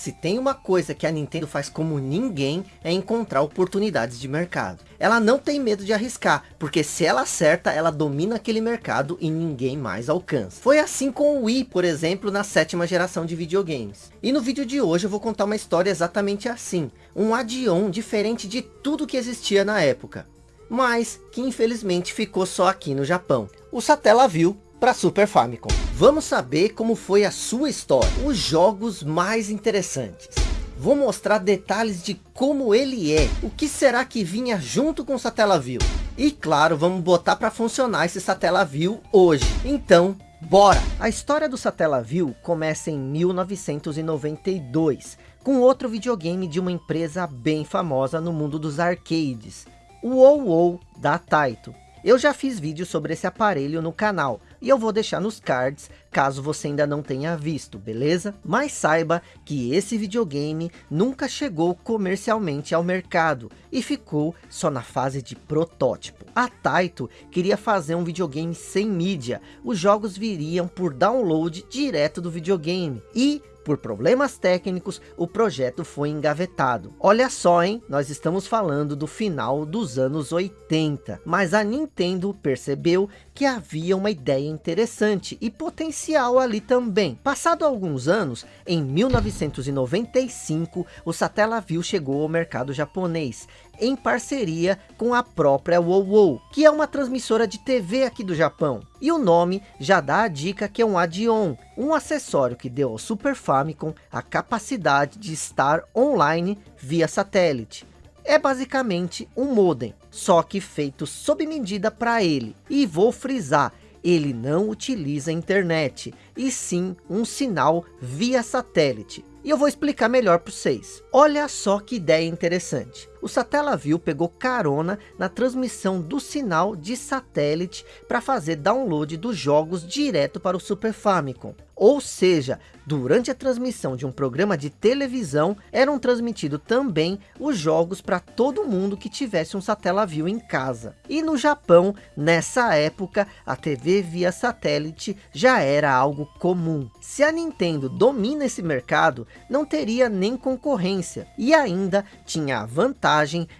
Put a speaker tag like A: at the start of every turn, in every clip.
A: Se tem uma coisa que a Nintendo faz como ninguém, é encontrar oportunidades de mercado. Ela não tem medo de arriscar, porque se ela acerta, ela domina aquele mercado e ninguém mais alcança. Foi assim com o Wii, por exemplo, na sétima geração de videogames. E no vídeo de hoje eu vou contar uma história exatamente assim. Um add-on diferente de tudo que existia na época. Mas que infelizmente ficou só aqui no Japão. O Satellaview para Super Famicom. Vamos saber como foi a sua história, os jogos mais interessantes. Vou mostrar detalhes de como ele é, o que será que vinha junto com o Satellaview. E claro, vamos botar para funcionar esse Satellaview hoje. Então, bora! A história do Satellaview começa em 1992, com outro videogame de uma empresa bem famosa no mundo dos arcades, o WoW da Taito. Eu já fiz vídeo sobre esse aparelho no canal, e eu vou deixar nos cards, caso você ainda não tenha visto, beleza? Mas saiba que esse videogame nunca chegou comercialmente ao mercado, e ficou só na fase de protótipo. A Taito queria fazer um videogame sem mídia, os jogos viriam por download direto do videogame, e por problemas técnicos, o projeto foi engavetado. Olha só, hein? Nós estamos falando do final dos anos 80. Mas a Nintendo percebeu que havia uma ideia interessante e potencial ali também. Passado alguns anos, em 1995, o Satellaview chegou ao mercado japonês, em parceria com a própria WoWow, que é uma transmissora de TV aqui do Japão. E o nome já dá a dica que é um add-on, um acessório que deu ao Super Famicom a capacidade de estar online via satélite. É basicamente um modem, só que feito sob medida para ele. E vou frisar, ele não utiliza internet, e sim um sinal via satélite. E eu vou explicar melhor para vocês. Olha só que ideia interessante. O Satellaview pegou carona na transmissão do sinal de satélite para fazer download dos jogos direto para o Super Famicom. Ou seja, durante a transmissão de um programa de televisão, eram transmitidos também os jogos para todo mundo que tivesse um Satellaview em casa. E no Japão, nessa época, a TV via satélite já era algo comum. Se a Nintendo domina esse mercado, não teria nem concorrência. E ainda tinha a vantagem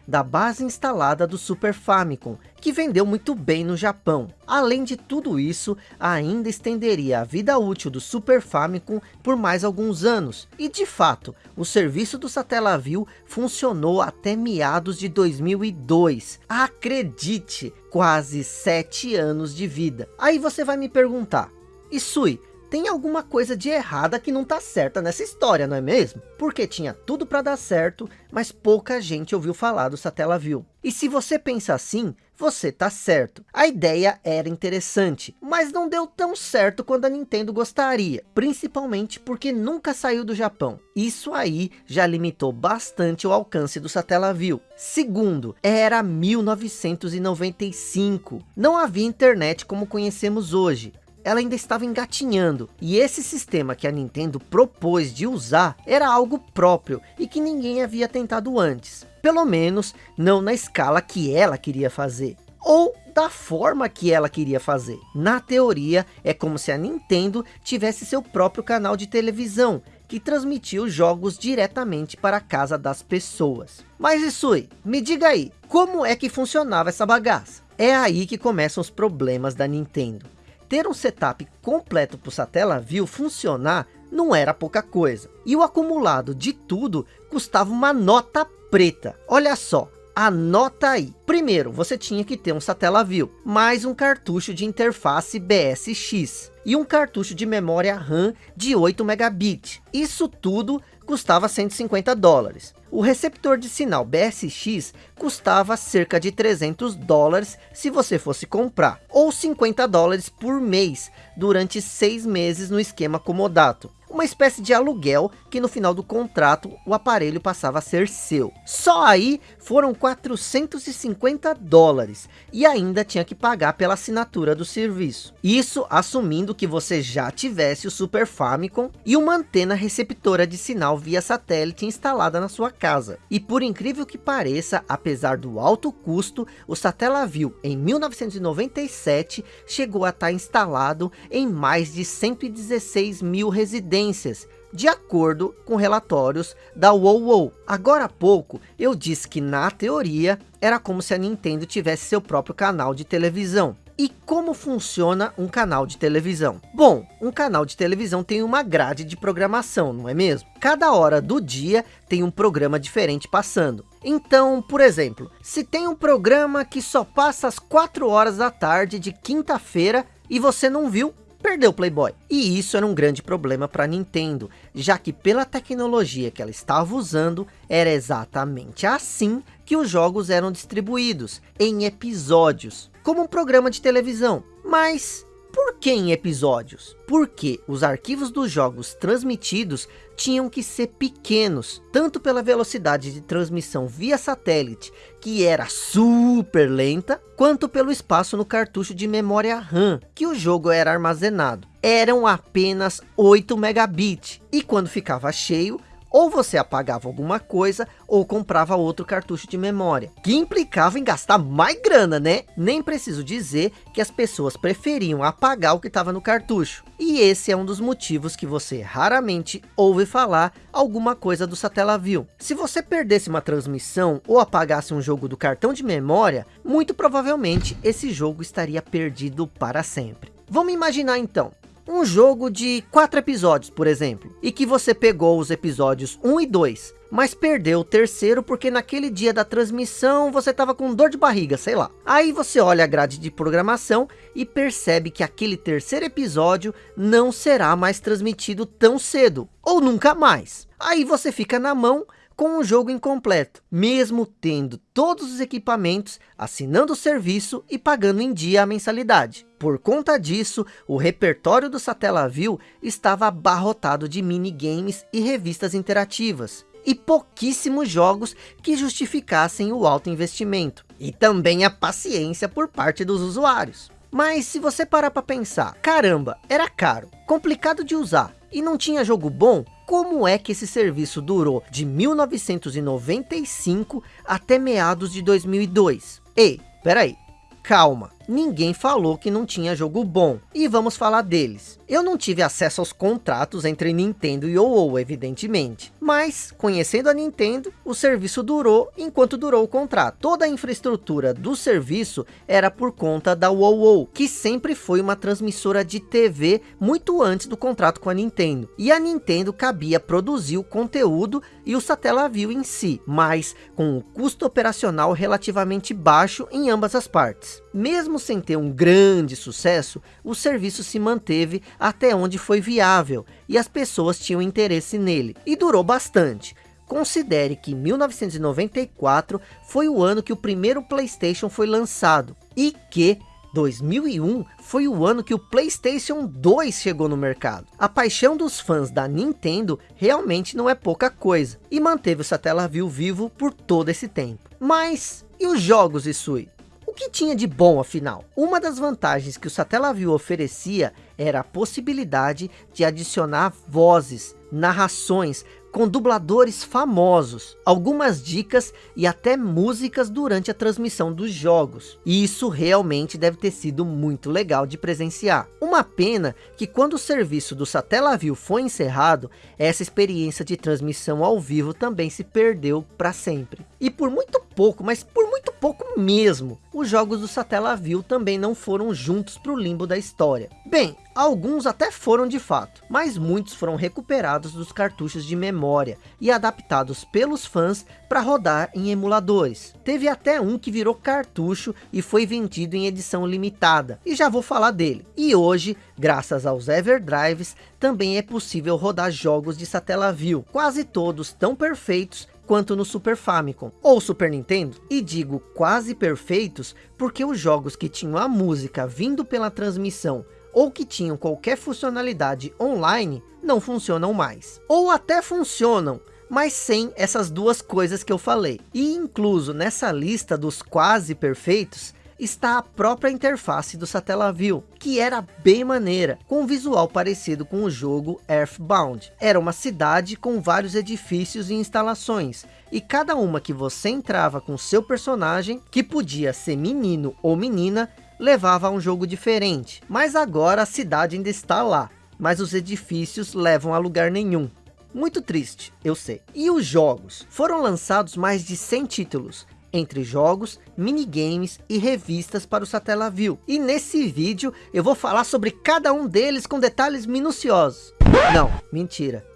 A: da base instalada do Super Famicom, que vendeu muito bem no Japão. Além de tudo isso, ainda estenderia a vida útil do Super Famicom por mais alguns anos. E de fato, o serviço do Satellaview funcionou até meados de 2002. Acredite, quase 7 anos de vida. Aí você vai me perguntar, Isui, tem alguma coisa de errada que não tá certa nessa história, não é mesmo? Porque tinha tudo para dar certo, mas pouca gente ouviu falar do Satellaview. E se você pensa assim, você tá certo. A ideia era interessante, mas não deu tão certo quanto a Nintendo gostaria. Principalmente porque nunca saiu do Japão. Isso aí já limitou bastante o alcance do Satellaview. Segundo, era 1995. Não havia internet como conhecemos hoje ela ainda estava engatinhando. E esse sistema que a Nintendo propôs de usar era algo próprio e que ninguém havia tentado antes. Pelo menos não na escala que ela queria fazer. Ou da forma que ela queria fazer. Na teoria, é como se a Nintendo tivesse seu próprio canal de televisão, que transmitia os jogos diretamente para a casa das pessoas. Mas Isui, me diga aí, como é que funcionava essa bagaça? É aí que começam os problemas da Nintendo ter um setup completo para o Satellaview funcionar não era pouca coisa. E o acumulado de tudo custava uma nota preta. Olha só, anota aí. Primeiro, você tinha que ter um Satellaview, mais um cartucho de interface BSX e um cartucho de memória RAM de 8 megabits. Isso tudo custava 150 dólares. O receptor de sinal BSX custava cerca de 300 dólares se você fosse comprar, ou 50 dólares por mês, durante seis meses no esquema comodato. Uma espécie de aluguel que no final do contrato o aparelho passava a ser seu. Só aí foram 450 dólares e ainda tinha que pagar pela assinatura do serviço. Isso assumindo que você já tivesse o Super Famicom e uma antena receptora de sinal via satélite instalada na sua casa. E por incrível que pareça, apesar do alto custo, o Satellaview em 1997 chegou a estar instalado em mais de 116 mil residências de acordo com relatórios da WoW. Agora há pouco eu disse que na teoria era como se a Nintendo tivesse seu próprio canal de televisão. E como funciona um canal de televisão? Bom, um canal de televisão tem uma grade de programação, não é mesmo? Cada hora do dia tem um programa diferente passando. Então, por exemplo, se tem um programa que só passa às 4 horas da tarde de quinta-feira e você não viu, perdeu o Playboy. E isso era um grande problema para Nintendo, já que pela tecnologia que ela estava usando, era exatamente assim que os jogos eram distribuídos, em episódios, como um programa de televisão. Mas por que em episódios? Porque os arquivos dos jogos transmitidos tinham que ser pequenos, tanto pela velocidade de transmissão via satélite, que era super lenta, quanto pelo espaço no cartucho de memória RAM, que o jogo era armazenado. Eram apenas 8 megabits, e quando ficava cheio, ou você apagava alguma coisa, ou comprava outro cartucho de memória. Que implicava em gastar mais grana, né? Nem preciso dizer que as pessoas preferiam apagar o que estava no cartucho. E esse é um dos motivos que você raramente ouve falar alguma coisa do Satellaview. Se você perdesse uma transmissão ou apagasse um jogo do cartão de memória, muito provavelmente esse jogo estaria perdido para sempre. Vamos imaginar então, um jogo de quatro episódios, por exemplo, e que você pegou os episódios 1 e 2, mas perdeu o terceiro porque naquele dia da transmissão você estava com dor de barriga, sei lá. Aí você olha a grade de programação e percebe que aquele terceiro episódio não será mais transmitido tão cedo, ou nunca mais. Aí você fica na mão com um jogo incompleto, mesmo tendo todos os equipamentos, assinando o serviço e pagando em dia a mensalidade. Por conta disso, o repertório do Satellaview estava abarrotado de minigames e revistas interativas, e pouquíssimos jogos que justificassem o alto investimento, e também a paciência por parte dos usuários. Mas se você parar para pensar, caramba, era caro, complicado de usar, e não tinha jogo bom, como é que esse serviço durou de 1995 até meados de 2002? Ei, peraí, calma ninguém falou que não tinha jogo bom. E vamos falar deles. Eu não tive acesso aos contratos entre Nintendo e OO, evidentemente. Mas, conhecendo a Nintendo, o serviço durou enquanto durou o contrato. Toda a infraestrutura do serviço era por conta da WoW, que sempre foi uma transmissora de TV muito antes do contrato com a Nintendo. E a Nintendo cabia produzir o conteúdo e o Satellaview em si, mas com um custo operacional relativamente baixo em ambas as partes. Mesmo sem ter um grande sucesso, o serviço se manteve até onde foi viável e as pessoas tinham interesse nele. E durou bastante. Considere que 1994 foi o ano que o primeiro Playstation foi lançado e que 2001 foi o ano que o Playstation 2 chegou no mercado. A paixão dos fãs da Nintendo realmente não é pouca coisa, e manteve o Satellaview vivo por todo esse tempo. Mas, e os jogos, Isui? O que tinha de bom afinal? Uma das vantagens que o Satellaview oferecia era a possibilidade de adicionar vozes, narrações com dubladores famosos, algumas dicas e até músicas durante a transmissão dos jogos. E isso realmente deve ter sido muito legal de presenciar. Uma pena que quando o serviço do Satellaview foi encerrado, essa experiência de transmissão ao vivo também se perdeu para sempre. E por muito pouco, mas por muito pouco mesmo, os jogos do Satellaview também não foram juntos para o limbo da história. Bem, alguns até foram de fato, mas muitos foram recuperados dos cartuchos de memória e adaptados pelos fãs para rodar em emuladores. Teve até um que virou cartucho e foi vendido em edição limitada, e já vou falar dele. E hoje, graças aos Everdrives, também é possível rodar jogos de Satellaview, quase todos tão perfeitos quanto no Super Famicom ou Super Nintendo. E digo quase perfeitos porque os jogos que tinham a música vindo pela transmissão ou que tinham qualquer funcionalidade online não funcionam mais. Ou até funcionam, mas sem essas duas coisas que eu falei. E incluso nessa lista dos quase perfeitos, está a própria interface do Satellaview, que era bem maneira, com um visual parecido com o jogo Earthbound. Era uma cidade com vários edifícios e instalações, e cada uma que você entrava com seu personagem, que podia ser menino ou menina, levava a um jogo diferente. Mas agora a cidade ainda está lá, mas os edifícios levam a lugar nenhum. Muito triste, eu sei. E os jogos? Foram lançados mais de 100 títulos, entre jogos, minigames e revistas para o Satellaview. E nesse vídeo eu vou falar sobre cada um deles com detalhes minuciosos. Não, mentira.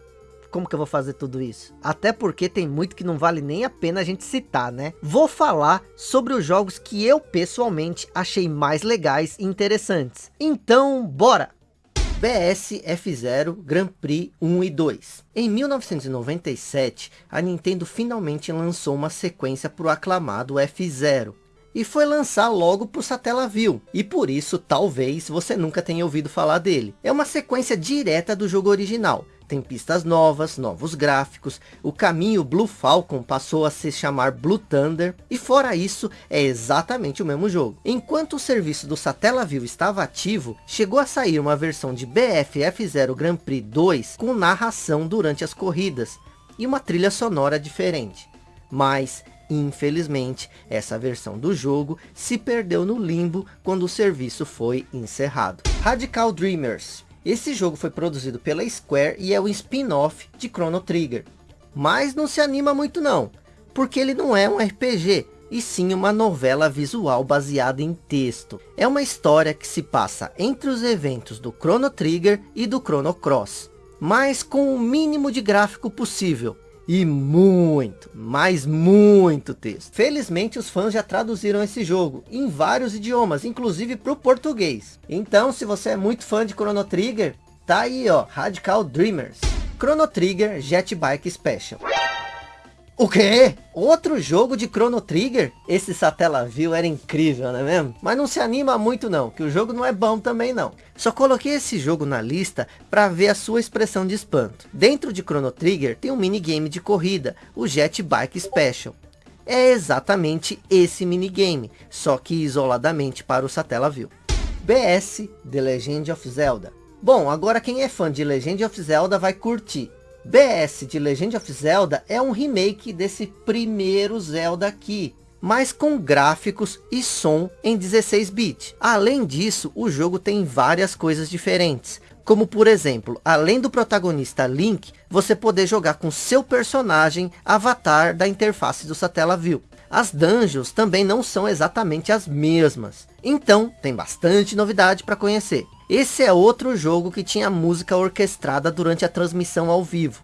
A: Como que eu vou fazer tudo isso? Até porque tem muito que não vale nem a pena a gente citar, né? Vou falar sobre os jogos que eu pessoalmente achei mais legais e interessantes. Então, bora! BS F0 Grand Prix 1 e 2. Em 1997, a Nintendo finalmente lançou uma sequência para o aclamado F0. E foi lançar logo para o Satellaview. E por isso, talvez, você nunca tenha ouvido falar dele. É uma sequência direta do jogo original tem pistas novas, novos gráficos, o caminho Blue Falcon passou a se chamar Blue Thunder, e fora isso, é exatamente o mesmo jogo. Enquanto o serviço do Satellaview estava ativo, chegou a sair uma versão de BFF 0 Grand Prix 2 com narração durante as corridas, e uma trilha sonora diferente. Mas, infelizmente, essa versão do jogo se perdeu no limbo quando o serviço foi encerrado. Radical Dreamers esse jogo foi produzido pela Square e é o spin-off de Chrono Trigger. Mas não se anima muito não, porque ele não é um RPG, e sim uma novela visual baseada em texto. É uma história que se passa entre os eventos do Chrono Trigger e do Chrono Cross, mas com o mínimo de gráfico possível, e muito, mas muito texto. Felizmente os fãs já traduziram esse jogo em vários idiomas, inclusive para o português. Então se você é muito fã de Chrono Trigger, tá aí ó, Radical Dreamers. Chrono Trigger Jet Bike Special. O quê? Outro jogo de Chrono Trigger? Esse Satellaview era incrível, não é mesmo? Mas não se anima muito não, que o jogo não é bom também não. Só coloquei esse jogo na lista para ver a sua expressão de espanto. Dentro de Chrono Trigger tem um minigame de corrida, o Jet Bike Special. É exatamente esse minigame, só que isoladamente para o Satellaview. BS The Legend of Zelda. Bom, agora quem é fã de Legend of Zelda vai curtir. BS de Legend of Zelda é um remake desse primeiro Zelda aqui, mas com gráficos e som em 16 bits. Além disso, o jogo tem várias coisas diferentes, como por exemplo, além do protagonista Link, você poder jogar com seu personagem avatar da interface do Satellaview. As dungeons também não são exatamente as mesmas, então tem bastante novidade para conhecer. Esse é outro jogo que tinha música orquestrada durante a transmissão ao vivo.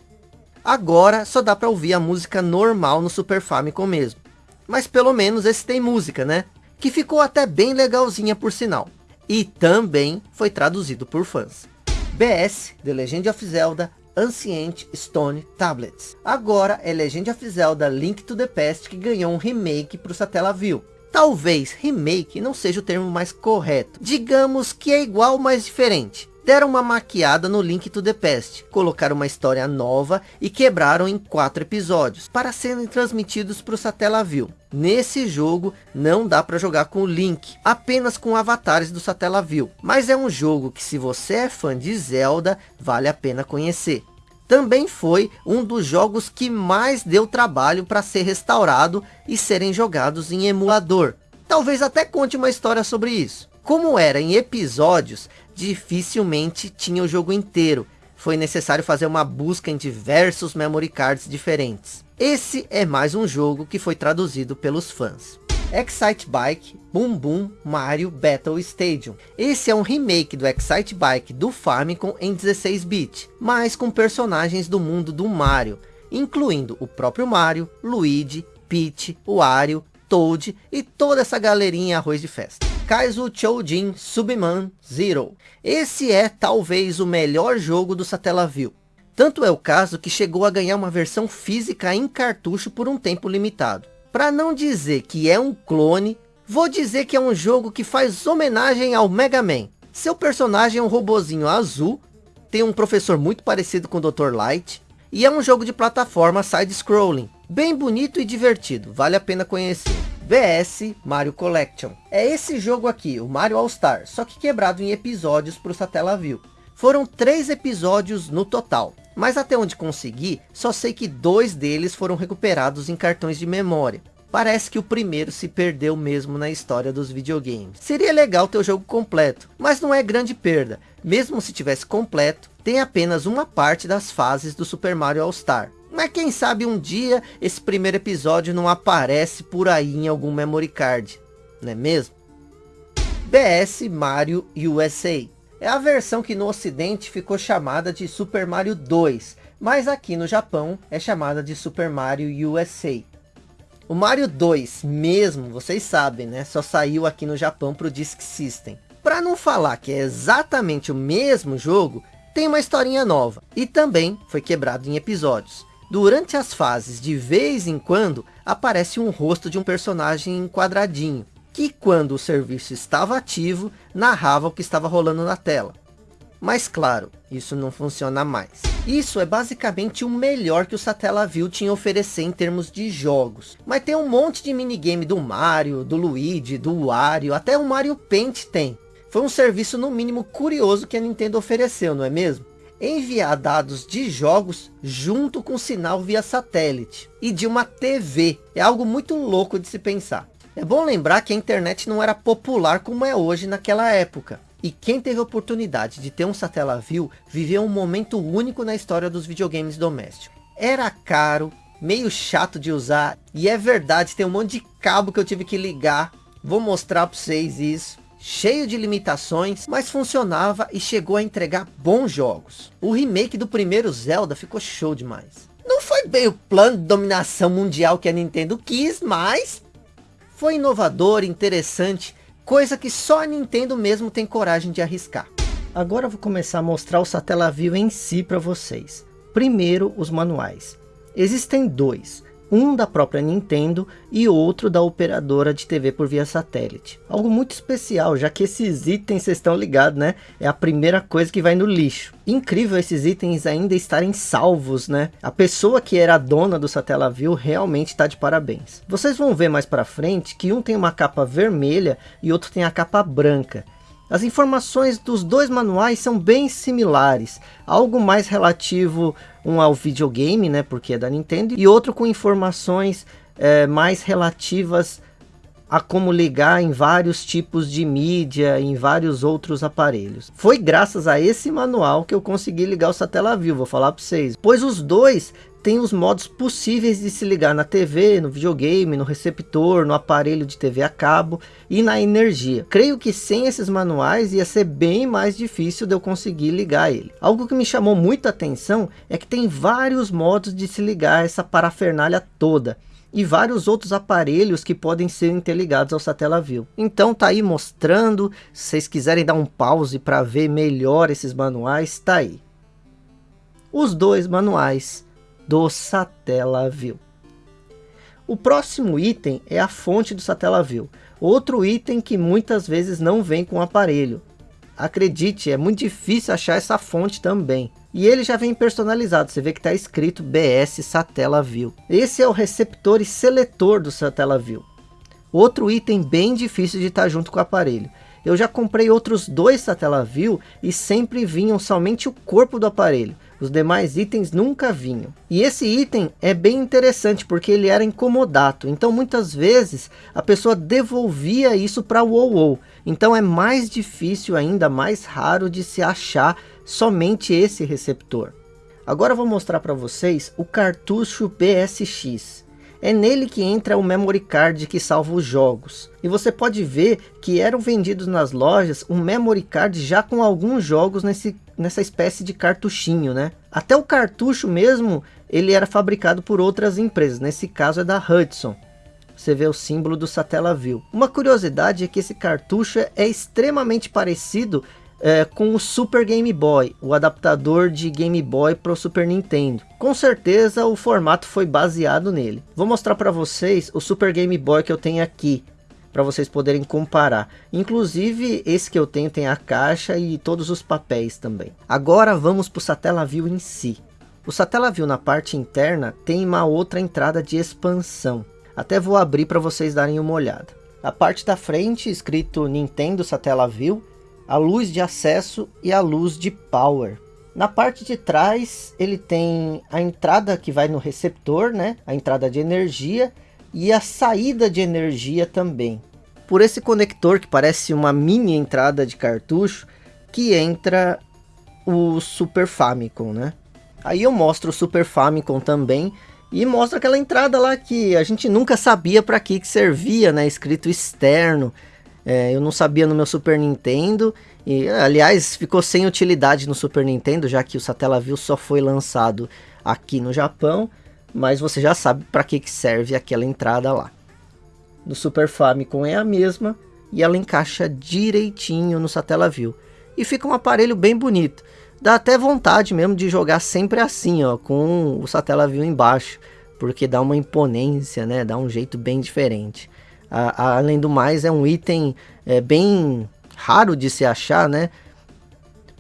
A: Agora só dá para ouvir a música normal no Super Famicom mesmo. Mas pelo menos esse tem música, né? Que ficou até bem legalzinha por sinal. E também foi traduzido por fãs. BS, The Legend of Zelda, Ancient Stone Tablets. Agora é Legend of Zelda Link to the Past que ganhou um remake para o Satellaview. Talvez remake não seja o termo mais correto. Digamos que é igual, mas diferente. Deram uma maquiada no Link to the Past, colocaram uma história nova e quebraram em quatro episódios, para serem transmitidos para o Satellaview. Nesse jogo não dá para jogar com o Link, apenas com avatares do Satellaview. Mas é um jogo que se você é fã de Zelda, vale a pena conhecer também foi um dos jogos que mais deu trabalho para ser restaurado e serem jogados em emulador. Talvez até conte uma história sobre isso. Como era em episódios, dificilmente tinha o jogo inteiro. Foi necessário fazer uma busca em diversos memory cards diferentes. Esse é mais um jogo que foi traduzido pelos fãs. Excite Bike Boom Boom Mario Battle Stadium. Esse é um remake do Excite Bike do Famicom em 16-bit, mas com personagens do mundo do Mario, incluindo o próprio Mario, Luigi, Peach, Wario, Toad e toda essa galerinha arroz de festa. Kaizo Choujin Subman Zero. Esse é talvez o melhor jogo do Satellaview. Tanto é o caso que chegou a ganhar uma versão física em cartucho por um tempo limitado. Para não dizer que é um clone, vou dizer que é um jogo que faz homenagem ao Mega Man. Seu personagem é um robozinho azul, tem um professor muito parecido com o Dr. Light, e é um jogo de plataforma side-scrolling, bem bonito e divertido, vale a pena conhecer. VS Mario Collection. É esse jogo aqui, o Mario All Star, só que quebrado em episódios para o Satellaview. Foram três episódios no total. Mas até onde consegui, só sei que dois deles foram recuperados em cartões de memória. Parece que o primeiro se perdeu mesmo na história dos videogames. Seria legal ter o jogo completo, mas não é grande perda. Mesmo se tivesse completo, tem apenas uma parte das fases do Super Mario All Star. Mas quem sabe um dia esse primeiro episódio não aparece por aí em algum memory card, não é mesmo? BS Mario USA. É a versão que no ocidente ficou chamada de Super Mario 2, mas aqui no Japão é chamada de Super Mario USA. O Mario 2 mesmo, vocês sabem, né? Só saiu aqui no Japão para o Disk System. Para não falar que é exatamente o mesmo jogo, tem uma historinha nova. E também foi quebrado em episódios. Durante as fases, de vez em quando, aparece um rosto de um personagem quadradinho. Que quando o serviço estava ativo, narrava o que estava rolando na tela. Mas claro, isso não funciona mais. Isso é basicamente o melhor que o Satellaview tinha a oferecer em termos de jogos. Mas tem um monte de minigame do Mario, do Luigi, do Wario, até o Mario Paint tem. Foi um serviço no mínimo curioso que a Nintendo ofereceu, não é mesmo? Enviar dados de jogos junto com sinal via satélite e de uma TV. É algo muito louco de se pensar. É bom lembrar que a internet não era popular como é hoje naquela época. E quem teve a oportunidade de ter um Satellaview, viveu um momento único na história dos videogames domésticos. Era caro, meio chato de usar, e é verdade, tem um monte de cabo que eu tive que ligar. Vou mostrar para vocês isso. Cheio de limitações, mas funcionava e chegou a entregar bons jogos. O remake do primeiro Zelda ficou show demais. Não foi bem o plano de dominação mundial que a Nintendo quis, mas foi inovador, interessante coisa que só a Nintendo mesmo tem coragem de arriscar. Agora eu vou começar a mostrar o Satellaview em si para vocês. Primeiro, os manuais. Existem dois um da própria Nintendo e outro da operadora de TV por via satélite. Algo muito especial, já que esses itens, vocês estão ligados, né? É a primeira coisa que vai no lixo. Incrível esses itens ainda estarem salvos, né? A pessoa que era dona do Satellaview realmente está de parabéns. Vocês vão ver mais para frente que um tem uma capa vermelha e outro tem a capa branca. As informações dos dois manuais são bem similares, algo mais relativo um ao videogame, né, porque é da Nintendo, e outro com informações é, mais relativas a como ligar em vários tipos de mídia, em vários outros aparelhos. Foi graças a esse manual que eu consegui ligar o Satellaview, vou falar para vocês. Pois os dois tem os modos possíveis de se ligar na TV, no videogame, no receptor, no aparelho de TV a cabo e na energia. Creio que sem esses manuais ia ser bem mais difícil de eu conseguir ligar ele. Algo que me chamou muita atenção é que tem vários modos de se ligar essa parafernália toda e vários outros aparelhos que podem ser interligados ao Satellaview. Então tá aí mostrando, se vocês quiserem dar um pause para ver melhor esses manuais, tá aí. Os dois manuais do Satellaview. O próximo item é a fonte do Satellaview, outro item que muitas vezes não vem com o aparelho. Acredite, é muito difícil achar essa fonte também. E ele já vem personalizado, você vê que está escrito BS Satellaview. Esse é o receptor e seletor do Satellaview. Outro item bem difícil de estar tá junto com o aparelho. Eu já comprei outros dois Satellaview e sempre vinham somente o corpo do aparelho. Os demais itens nunca vinham. E esse item é bem interessante porque ele era incomodato. Então muitas vezes a pessoa devolvia isso para o WoW. Então é mais difícil ainda, mais raro de se achar somente esse receptor. Agora eu vou mostrar para vocês o cartucho PSX. É nele que entra o memory card que salva os jogos. E você pode ver que eram vendidos nas lojas um memory card já com alguns jogos nesse, nessa espécie de cartuchinho, né? Até o cartucho mesmo, ele era fabricado por outras empresas. Nesse caso é da Hudson. Você vê o símbolo do Satellaview. Uma curiosidade é que esse cartucho é extremamente parecido é, com o Super Game Boy, o adaptador de Game Boy para o Super Nintendo. Com certeza o formato foi baseado nele. Vou mostrar para vocês o Super Game Boy que eu tenho aqui, para vocês poderem comparar. Inclusive esse que eu tenho tem a caixa e todos os papéis também. Agora vamos para o Satellaview em si. O Satellaview na parte interna tem uma outra entrada de expansão. Até vou abrir para vocês darem uma olhada. A parte da frente escrito Nintendo Satellaview a luz de acesso e a luz de power. Na parte de trás ele tem a entrada que vai no receptor, né? a entrada de energia e a saída de energia também. Por esse conector que parece uma mini entrada de cartucho que entra o Super Famicom, né? Aí eu mostro o Super Famicom também e mostra aquela entrada lá que a gente nunca sabia para que, que servia, né? Escrito externo. É, eu não sabia no meu Super Nintendo. E, aliás, ficou sem utilidade no Super Nintendo, já que o Satellaview só foi lançado aqui no Japão. Mas você já sabe para que, que serve aquela entrada lá. No Super Famicom é a mesma e ela encaixa direitinho no Satellaview. E fica um aparelho bem bonito dá até vontade mesmo de jogar sempre assim, ó, com o Satellaview embaixo, porque dá uma imponência, né, dá um jeito bem diferente. A, a, além do mais, é um item é, bem raro de se achar, né,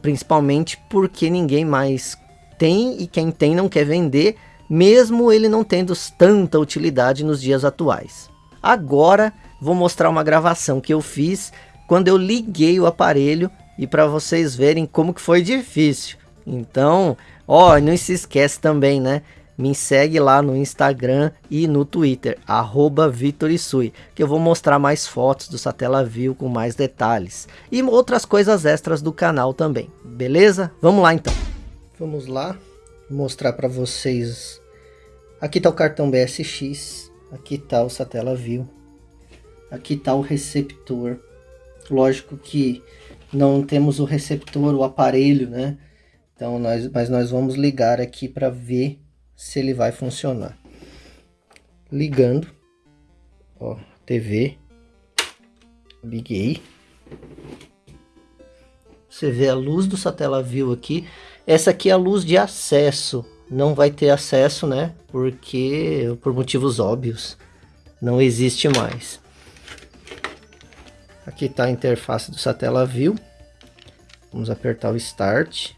A: principalmente porque ninguém mais tem e quem tem não quer vender, mesmo ele não tendo tanta utilidade nos dias atuais. Agora vou mostrar uma gravação que eu fiz quando eu liguei o aparelho e para vocês verem como que foi difícil. Então, ó, não se esquece também, né? Me segue lá no Instagram e no Twitter, arroba Vitorisui, que eu vou mostrar mais fotos do Satellaview com mais detalhes. E outras coisas extras do canal também, beleza? Vamos lá então. Vamos lá, mostrar para vocês. Aqui está o cartão BSX, aqui está o Satellaview, aqui está o receptor. Lógico que não temos o receptor, o aparelho, né? Então, nós, mas nós vamos ligar aqui para ver se ele vai funcionar. Ligando, ó, TV, liguei. Você vê a luz do Satellaview aqui. Essa aqui é a luz de acesso. Não vai ter acesso, né? Porque, por motivos óbvios, não existe mais. Aqui está a interface do Satellaview. Vamos apertar o Start.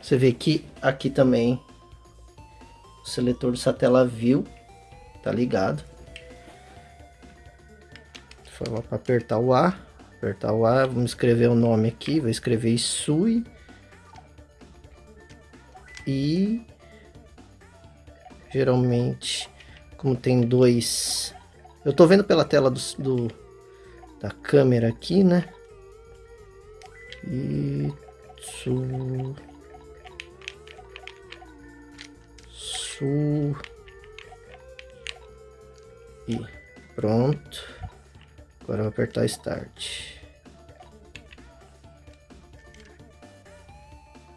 A: Você vê que aqui também o seletor do Satellaview tá ligado. Foi para apertar o A. Apertar o A, vamos escrever o nome aqui. Vou escrever Isui. E geralmente, como tem dois... Eu tô vendo pela tela do, do da câmera aqui, né? E e pronto. Agora vou apertar Start.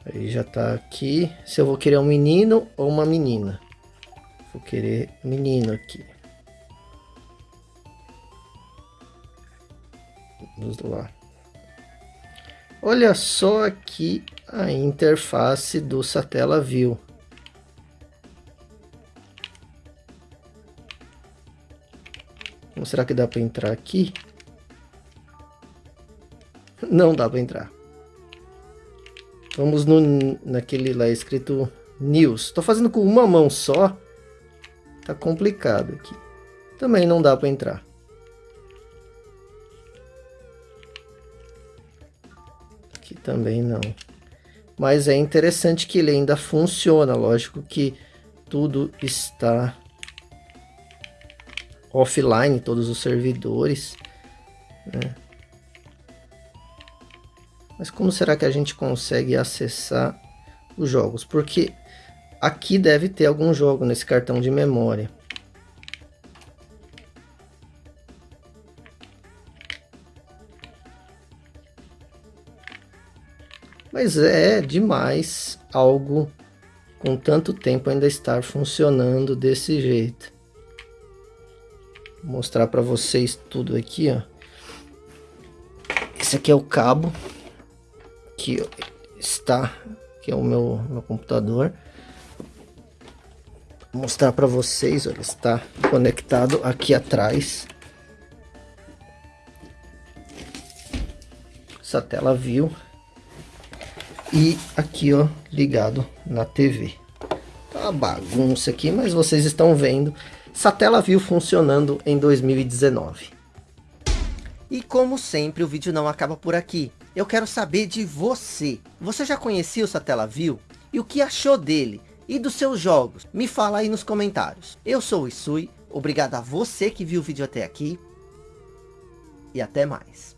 A: Aí já tá aqui. Se eu vou querer um menino ou uma menina. Vou querer menino aqui. Vamos lá. Olha só aqui a interface do Satellaview. Será que dá para entrar aqui? Não dá para entrar. Vamos no, naquele lá escrito News. Estou fazendo com uma mão só. Tá complicado aqui. Também não dá para entrar. também não. Mas é interessante que ele ainda funciona, lógico que tudo está offline, todos os servidores. Né? Mas como será que a gente consegue acessar os jogos? Porque aqui deve ter algum jogo nesse cartão de memória. Mas é demais algo com tanto tempo ainda estar funcionando desse jeito. Mostrar para vocês tudo aqui, ó. Esse aqui é o cabo que está, que é o meu, meu computador. Vou mostrar para vocês, olha, está conectado aqui atrás. Essa tela viu e aqui ó ligado na TV tá uma bagunça aqui mas vocês estão vendo Satellaview funcionando em 2019 e como sempre o vídeo não acaba por aqui. Eu quero saber de você. Você já conhecia o Satellaview e o que achou dele? E dos seus jogos? Me fala aí nos comentários. Eu sou o Isui obrigado a você que viu o vídeo até aqui. E até mais